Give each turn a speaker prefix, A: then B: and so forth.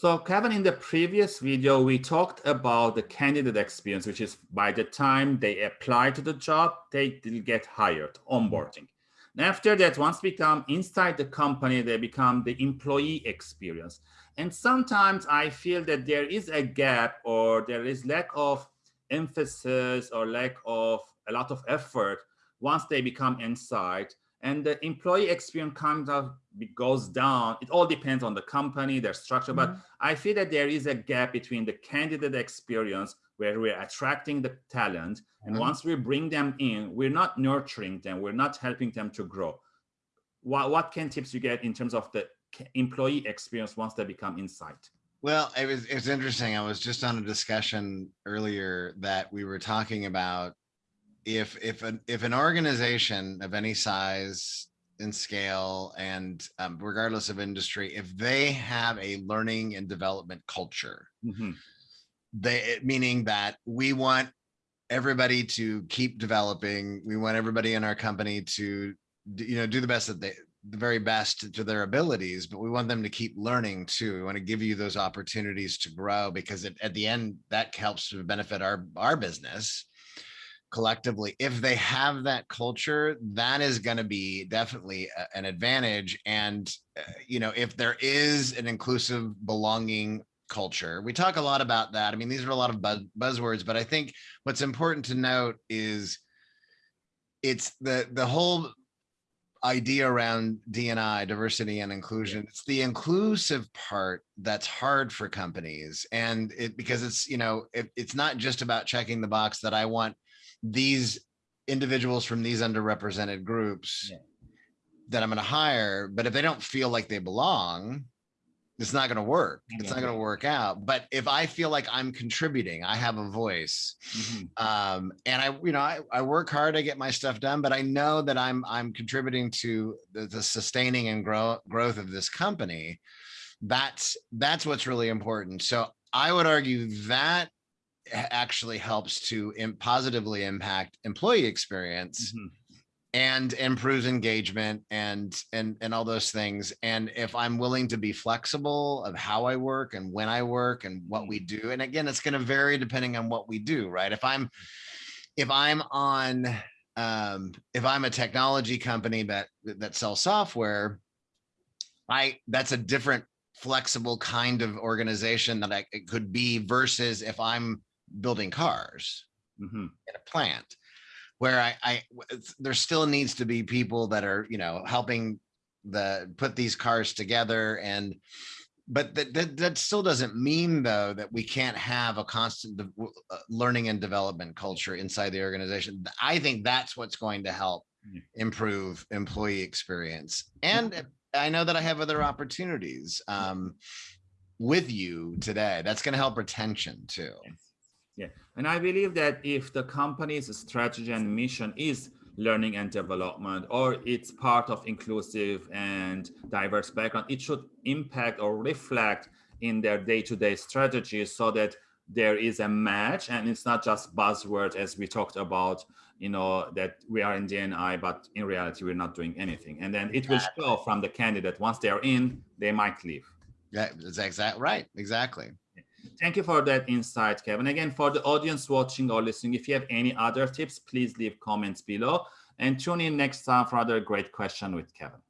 A: So Kevin, in the previous video, we talked about the candidate experience, which is by the time they apply to the job, they get hired, onboarding. And after that, once become inside the company, they become the employee experience. And sometimes I feel that there is a gap or there is lack of emphasis or lack of a lot of effort once they become inside and the employee experience kind of goes down. It all depends on the company, their structure, mm -hmm. but mm-hmm. I feel that there is a gap between the candidate experience where we're attracting the talent, and mm -hmm. once we bring them in, we're not nurturing them, we're not helping them to grow. What, what can tips you get in terms of the employee experience once they become inside?
B: Well, it was, it was interesting. I was just on a discussion earlier that we were talking about if if an if an organization of any size and scale and um, regardless of industry, if they have a learning and development culture, mm -hmm. they meaning that we want everybody to keep developing. We want everybody in our company to you know do the best that they the very best to their abilities, but we want them to keep learning too. We want to give you those opportunities to grow because it, at the end that helps to benefit our our business collectively if they have that culture that is going to be definitely a, an advantage and uh, you know if there is an inclusive belonging culture we talk a lot about that i mean these are a lot of buzz, buzzwords but i think what's important to note is it's the the whole idea around DNI, diversity and inclusion. It's the inclusive part that's hard for companies. And it because it's, you know, it, it's not just about checking the box that I want these individuals from these underrepresented groups yeah. that I'm going to hire, but if they don't feel like they belong, it's not going to work. It's not going to work out. But if I feel like I'm contributing, I have a voice, mm -hmm. um, and I, you know, I, I, work hard, I get my stuff done, but I know that I'm I'm contributing to the, the sustaining and grow, growth of this company. That's that's what's really important. So I would argue that actually helps to positively impact employee experience mm -hmm. and improves engagement and and and all those things and if i'm willing to be flexible of how i work and when i work and what we mm-hmm. do and again it's going to vary depending on what we do right if i'm if i'm on um if i'm a technology company that that sells software i that's a different flexible kind of organization that I it could be versus if I'm building cars mm -hmm. in a plant where I, I there still needs to be people that are you know helping the put these cars together and but that, that, that still doesn't mean though that we can't have a constant uh, learning and development culture inside the organization. I think that's what's going to help improve employee experience. And i know that i have other opportunities um, with you today. That's going to help retention too
A: yeah, and I believe that if the company's strategy and mission is learning and development, or it's part of inclusive and diverse background, it should impact or reflect in their day-to-day -day strategy so that there is a match and it's not just buzzword as we talked about, you know, that we are in DNI, but in reality, we're not doing anything. And then it will show from the candidate, once they're in, they might leave.
B: Yeah, that's exactly right. Exactly.
A: Thank you for that insight, Kevin. Again, for the audience watching or listening, if you have any other tips, please leave comments below and tune in next time for another great question with Kevin.